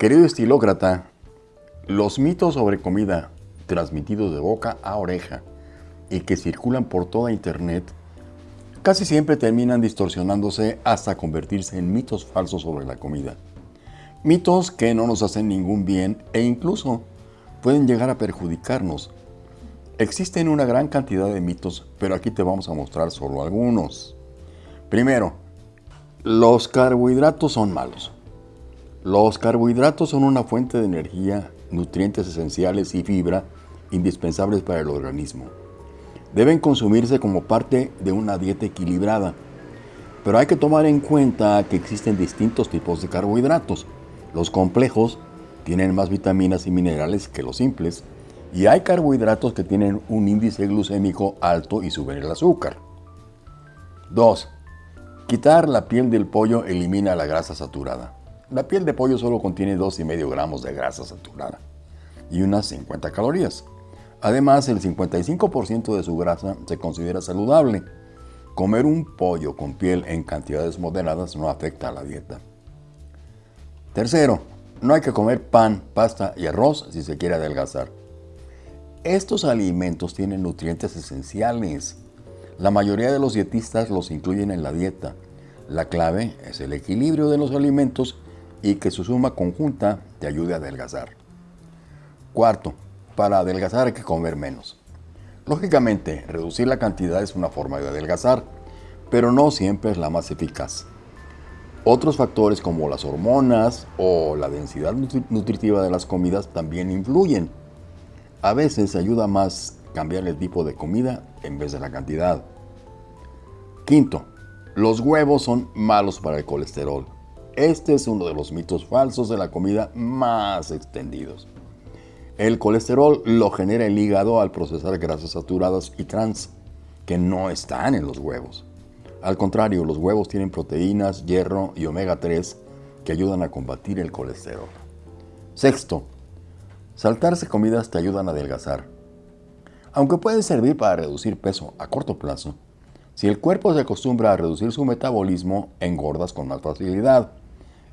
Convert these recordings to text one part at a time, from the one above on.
Querido estilócrata, los mitos sobre comida transmitidos de boca a oreja y que circulan por toda Internet casi siempre terminan distorsionándose hasta convertirse en mitos falsos sobre la comida. Mitos que no nos hacen ningún bien e incluso pueden llegar a perjudicarnos. Existen una gran cantidad de mitos, pero aquí te vamos a mostrar solo algunos. Primero, los carbohidratos son malos. Los carbohidratos son una fuente de energía, nutrientes esenciales y fibra indispensables para el organismo. Deben consumirse como parte de una dieta equilibrada. Pero hay que tomar en cuenta que existen distintos tipos de carbohidratos. Los complejos tienen más vitaminas y minerales que los simples, y hay carbohidratos que tienen un índice glucémico alto y suben el azúcar. 2. Quitar la piel del pollo elimina la grasa saturada. La piel de pollo solo contiene 2,5 gramos de grasa saturada y unas 50 calorías. Además, el 55% de su grasa se considera saludable. Comer un pollo con piel en cantidades moderadas no afecta a la dieta. Tercero, no hay que comer pan, pasta y arroz si se quiere adelgazar. Estos alimentos tienen nutrientes esenciales. La mayoría de los dietistas los incluyen en la dieta. La clave es el equilibrio de los alimentos y que su suma conjunta te ayude a adelgazar. Cuarto, para adelgazar hay que comer menos. Lógicamente, reducir la cantidad es una forma de adelgazar, pero no siempre es la más eficaz. Otros factores como las hormonas o la densidad nutritiva de las comidas también influyen. A veces ayuda más cambiar el tipo de comida en vez de la cantidad. Quinto, los huevos son malos para el colesterol. Este es uno de los mitos falsos de la comida más extendidos. El colesterol lo genera el hígado al procesar grasas saturadas y trans, que no están en los huevos. Al contrario, los huevos tienen proteínas, hierro y omega 3 que ayudan a combatir el colesterol. Sexto, saltarse comidas te ayudan a adelgazar. Aunque puede servir para reducir peso a corto plazo, si el cuerpo se acostumbra a reducir su metabolismo, engordas con más facilidad.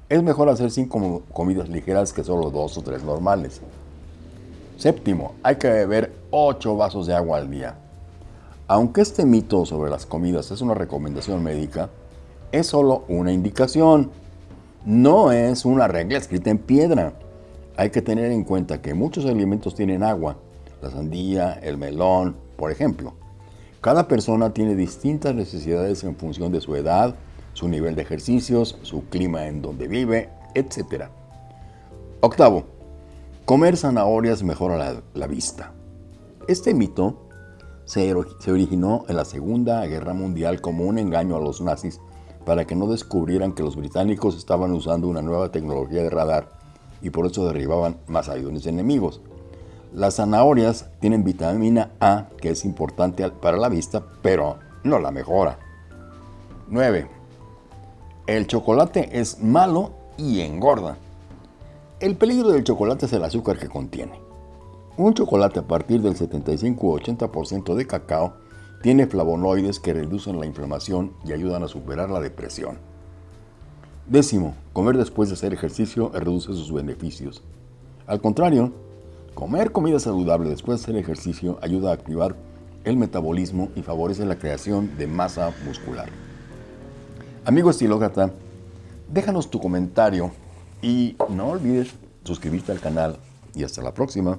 Es mejor hacer cinco comidas ligeras que solo dos o tres normales. Séptimo, hay que beber 8 vasos de agua al día. Aunque este mito sobre las comidas es una recomendación médica, es solo una indicación. No es una regla escrita en piedra. Hay que tener en cuenta que muchos alimentos tienen agua. La sandía, el melón, por ejemplo. Cada persona tiene distintas necesidades en función de su edad, su nivel de ejercicios, su clima en donde vive, etc. Octavo, comer zanahorias mejora la, vista. Este mito se, originó en la Segunda Guerra Mundial como un engaño a los nazis para que no descubrieran que los británicos estaban usando una nueva tecnología de radar y por eso derribaban más aviones enemigos. Las zanahorias tienen vitamina A, que es importante para la vista, pero no la mejora. 9. El chocolate es malo y engorda. El peligro del chocolate es el azúcar que contiene. Un chocolate a partir del 75 o 80% de cacao tiene flavonoides que reducen la inflamación y ayudan a superar la depresión. Décimo, comer después de hacer ejercicio reduce sus beneficios. Al contrario, comer comida saludable después de hacer ejercicio ayuda a activar el metabolismo y favorece la creación de masa muscular. Amigo estilócrata, déjanos tu comentario y no olvides suscribirte al canal y hasta la próxima.